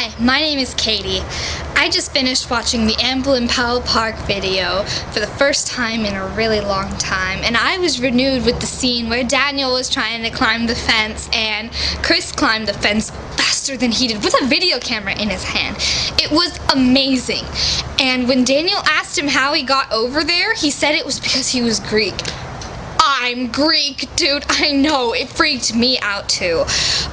Hi, my name is Katie. I just finished watching the Amblin Powell Park video for the first time in a really long time, and I was renewed with the scene where Daniel was trying to climb the fence and Chris climbed the fence faster than he did with a video camera in his hand. It was amazing. And when Daniel asked him how he got over there, he said it was because he was Greek. I'm Greek, dude. I know, it freaked me out too.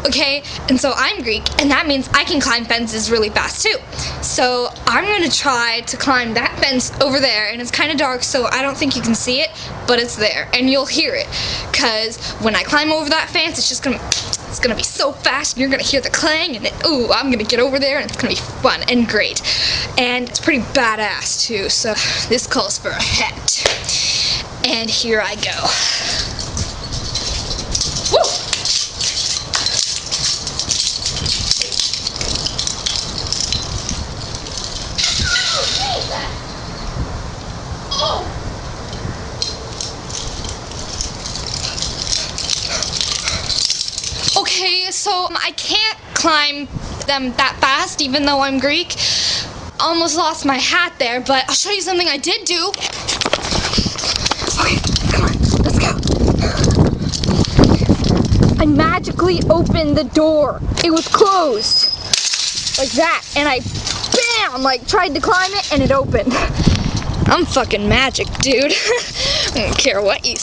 Okay, and so I'm Greek, and that means I can climb fences really fast too. So I'm gonna try to climb that fence over there, and it's kind of dark, so I don't think you can see it, but it's there, and you'll hear it. Cause when I climb over that fence, it's just gonna it's gonna be so fast and you're gonna hear the clang and then, ooh, I'm gonna get over there and it's gonna be fun and great. And it's pretty badass too, so this calls for a hat. And here I go. Woo! Okay, so I can't climb them that fast even though I'm Greek. Almost lost my hat there, but I'll show you something I did do. Okay, come on, let's go. I magically opened the door. It was closed. Like that. And I, bam, like tried to climb it and it opened. I'm fucking magic, dude. I don't care what you